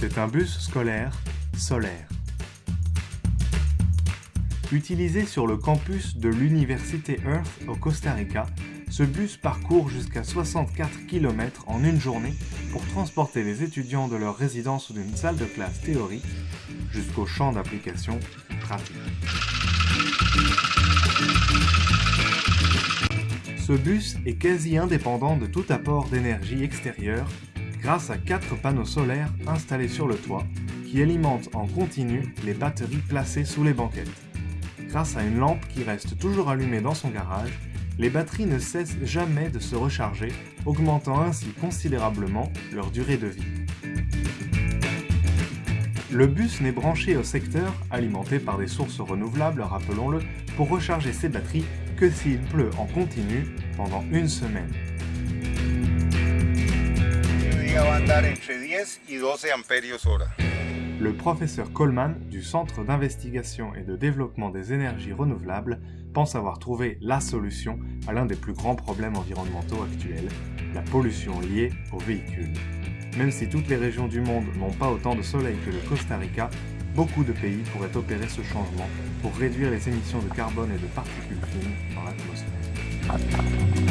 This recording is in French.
C'est un bus scolaire solaire. Utilisé sur le campus de l'Université Earth au Costa Rica, ce bus parcourt jusqu'à 64 km en une journée pour transporter les étudiants de leur résidence ou d'une salle de classe théorique jusqu'au champ d'application pratique. Ce bus est quasi indépendant de tout apport d'énergie extérieure grâce à quatre panneaux solaires installés sur le toit qui alimentent en continu les batteries placées sous les banquettes. Grâce à une lampe qui reste toujours allumée dans son garage, les batteries ne cessent jamais de se recharger, augmentant ainsi considérablement leur durée de vie. Le bus n'est branché au secteur, alimenté par des sources renouvelables, rappelons-le, pour recharger ses batteries que s'il pleut en continu pendant une semaine. Le professeur Coleman du Centre d'investigation et de développement des énergies renouvelables pense avoir trouvé la solution à l'un des plus grands problèmes environnementaux actuels, la pollution liée aux véhicules. Même si toutes les régions du monde n'ont pas autant de soleil que le Costa Rica, beaucoup de pays pourraient opérer ce changement pour réduire les émissions de carbone et de particules fines dans l'atmosphère.